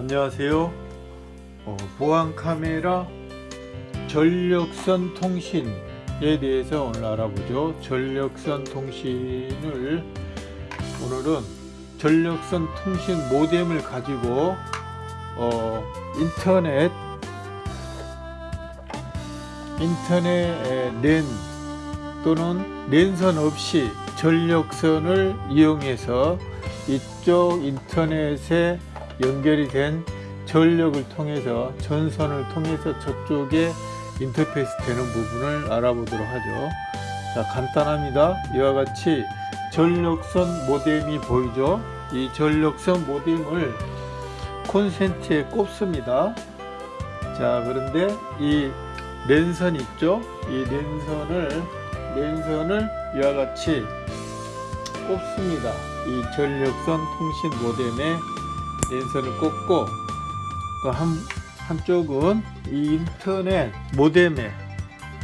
안녕하세요. 어, 보안 카메라 전력선 통신에 대해서 오늘 알아보죠. 전력선 통신을 오늘은 전력선 통신 모뎀을 가지고 어, 인터넷 인터넷 랜 또는 랜선 없이 전력선을 이용해서 이쪽 인터넷에 연결이 된 전력을 통해서 전선을 통해서 저쪽에 인터페이스 되는 부분을 알아보도록 하죠. 자 간단합니다. 이와 같이 전력선 모뎀이 보이죠? 이 전력선 모뎀을 콘센트에 꼽습니다. 자 그런데 이 랜선 있죠? 이 랜선을 랜선을 이와 같이 꼽습니다. 이 전력선 통신 모뎀에 랜선을 꽂고 또 한, 한쪽은 이 인터넷 모뎀에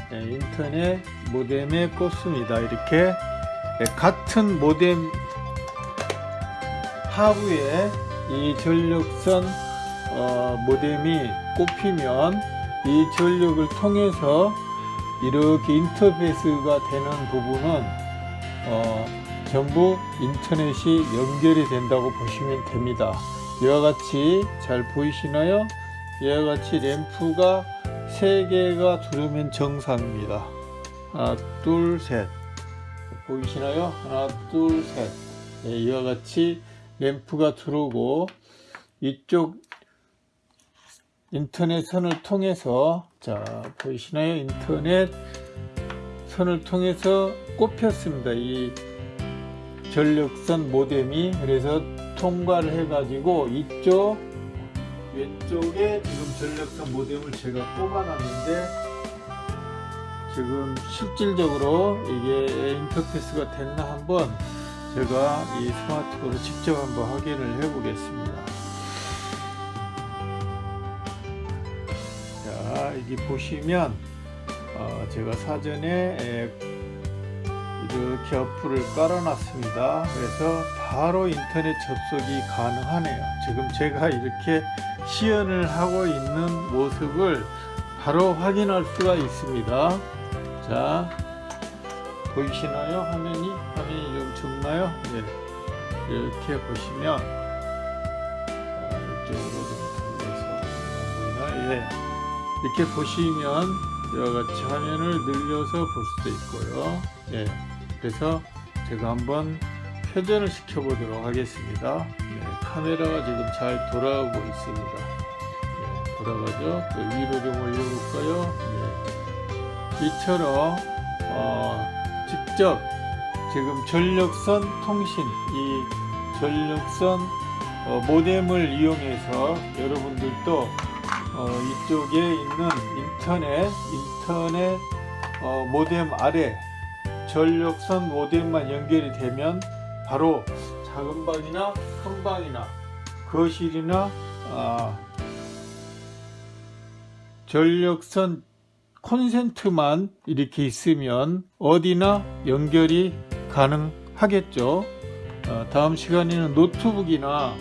네, 인터넷 모뎀에 꽂습니다. 이렇게 네, 같은 모뎀 하부에 이 전력선 어, 모뎀이 꼽히면 이 전력을 통해서 이렇게 인터페이스가 되는 부분은 어, 전부 인터넷이 연결이 된다고 보시면 됩니다 이와 같이 잘 보이시나요? 이와 같이 램프가 3개가 두르면 정상입니다. 하나 둘 셋. 보이시나요? 하나 둘셋. 네, 이와 같이 램프가 들어오고 이쪽 인터넷 선을 통해서 자 보이시나요? 인터넷 선을 통해서 꼽혔습니다. 이 전력선 모뎀이. 그래서 통과를 해 가지고 이쪽 왼쪽에 지금 전력선 모뎀을 제가 꼽아 놨는데 지금 실질적으로 이게 인터페이스가 됐나 한번 제가 이 스마트폰으로 직접 한번 확인을 해 보겠습니다. 자 여기 보시면 어, 제가 사전에 이렇게 어플을 깔아 놨습니다. 그래서 바로 인터넷 접속이 가능하네요. 지금 제가 이렇게 시연을 하고 있는 모습을 바로 확인할 수가 있습니다. 자 보이시나요? 화면이? 화면이 좀 적나요? 네. 이렇게 보시면 자, 이쪽으로 좀 돌려서 안 보이나? 예. 이렇게 보시면 이와 같이 화면을 늘려서 볼 수도 있고요. 예. 그래서 제가 한번 회전을 시켜 보도록 하겠습니다. 네, 카메라가 지금 잘 돌아오고 있습니다. 네, 돌아가죠? 또 위로 좀 올려 볼까요? 네. 이처럼 어, 직접 지금 전력선 통신 이 전력선 어, 모뎀을 이용해서 여러분들도 어, 이쪽에 있는 인터넷 인터넷 어, 모뎀 아래 전력선 모뎀만 연결이 되면 바로 작은 방이나 큰 방이나 거실이나 아, 전력선 콘센트만 이렇게 있으면 어디나 연결이 가능하겠죠. 어, 다음 시간에는 노트북이나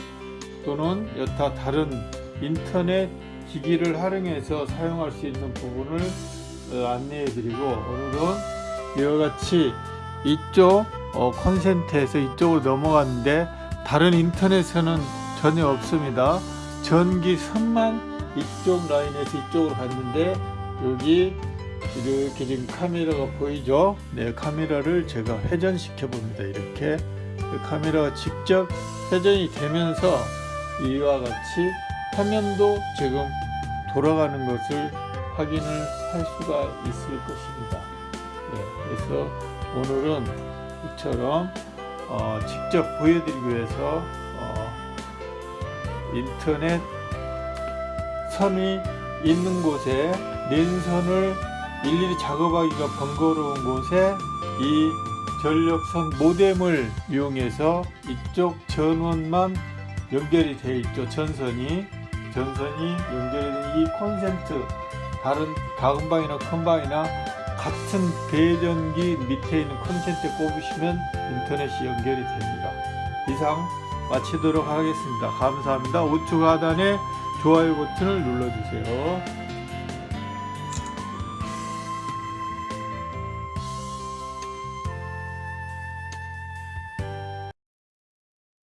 또는 여타 다른 인터넷 기기를 활용해서 사용할 수 있는 부분을 어, 안내해 드리고 오늘은 이와 같이 이쪽 어, 콘센트에서 이쪽으로 넘어갔는데 다른 인터넷에는 전혀 없습니다. 전기선만 이쪽 라인에서 이쪽으로 갔는데 여기 이렇게 지금 카메라가 보이죠? 네 카메라를 제가 회전시켜 봅니다. 이렇게. 그 카메라가 직접 회전이 되면서 이와 같이 화면도 지금 돌아가는 것을 확인을 할 수가 있을 것입니다. 네, 그래서 오늘은 이처럼 어, 직접 보여드리기 위해서 어, 인터넷 선이 있는 곳에 랜선을 일일이 작업하기가 번거로운 곳에 이 전력선 모뎀을 이용해서 이쪽 전원만 연결이 되어 있죠. 전선이. 전선이 연결된 이 콘센트 다른 작은 방이나 큰 방이나 같은 배전기 밑에 있는 콘센트에 꼽으시면 인터넷이 연결이 됩니다 이상 마치도록 하겠습니다. 감사합니다. 우측 하단에 좋아요 버튼을 눌러주세요.